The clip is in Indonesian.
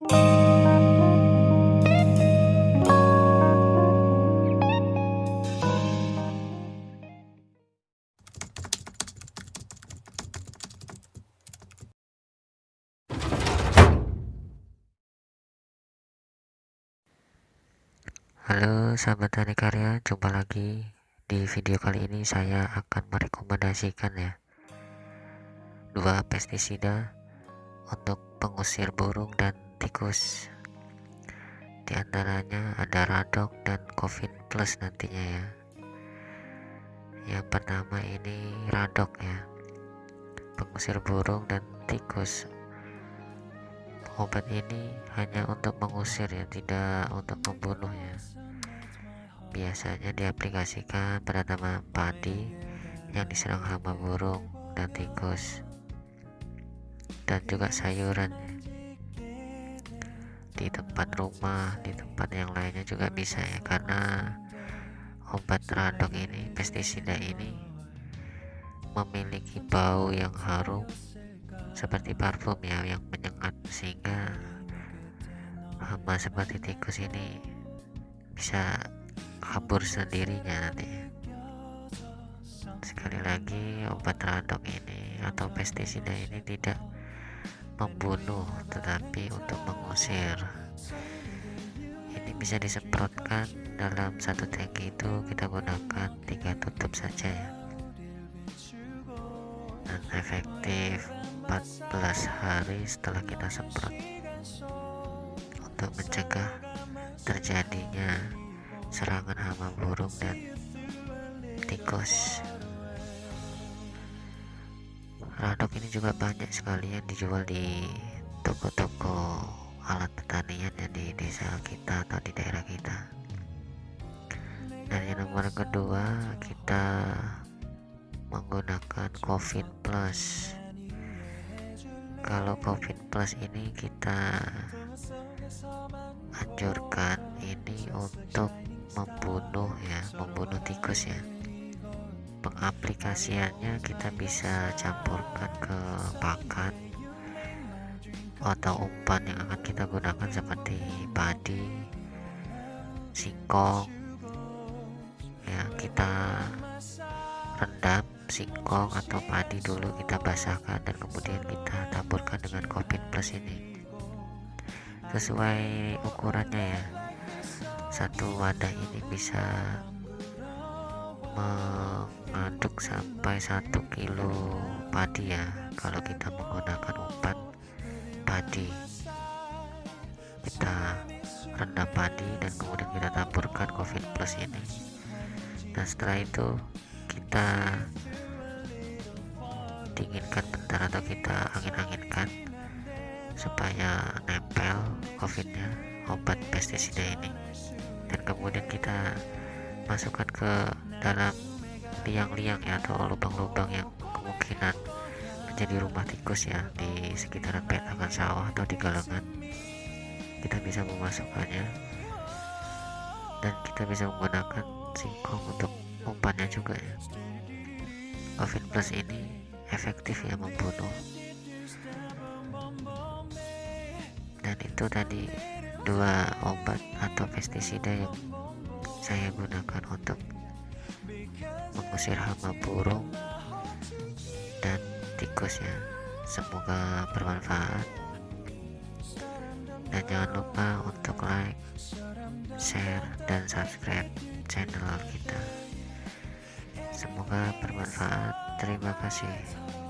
Halo sahabat tani karya, jumpa lagi di video kali ini saya akan merekomendasikan ya dua pestisida untuk pengusir burung dan tikus. Di antaranya ada Radok dan Covin Plus nantinya ya. Yang pertama ini Radok ya, pengusir burung dan tikus. Obat ini hanya untuk mengusir ya, tidak untuk membunuh ya biasanya diaplikasikan pada tanaman padi yang diserang hama burung dan tikus dan juga sayuran di tempat rumah di tempat yang lainnya juga bisa ya karena obat radok ini pestisida ini memiliki bau yang harum seperti parfum ya yang menyengat sehingga hama seperti tikus ini bisa kabur sendirinya nanti. Sekali lagi obat radok ini atau pestisida ini tidak membunuh tetapi untuk mengusir. Ini bisa disemprotkan dalam satu tangki itu kita gunakan tiga tutup saja ya. Dan efektif 14 hari setelah kita semprot. Untuk mencegah terjadinya serangan hama burung dan tikus ini juga banyak sekali yang dijual di toko-toko alat pertanian yang di desa kita atau di daerah kita. Dan yang nomor kedua kita menggunakan COVID plus. Kalau COVID plus ini kita anjurkan ini untuk membunuh ya membunuh tikus ya pengaplikasiannya kita bisa campurkan ke pakan atau umpan yang akan kita gunakan seperti padi singkong ya kita rendam singkong atau padi dulu kita basahkan dan kemudian kita taburkan dengan covid plus ini. Sesuai ukurannya ya satu wadah ini bisa mengaduk sampai satu kilo padi ya. Kalau kita menggunakan umpan padi kita rendam padi dan kemudian kita taburkan covid plus ini. Dan setelah itu kita dinginkan bentar atau kita angin-anginkan supaya nempel covidnya obat pestisida ini. Dan kemudian kita masukkan ke dalam liang-liang ya atau lubang-lubang yang kemungkinan menjadi rumah tikus ya di sekitaran petakan sawah atau di galengan kita bisa memasukkannya. Dan kita bisa menggunakan singkong untuk umpannya juga ya. COVID plus ini efektif ya membunuh. Dan itu tadi dua obat atau pestisida yang saya gunakan untuk mengusir hama burung. Dan tikus ya semoga bermanfaat. Dan jangan lupa untuk like share dan subscribe channel kita. Semoga bermanfaat. Terima kasih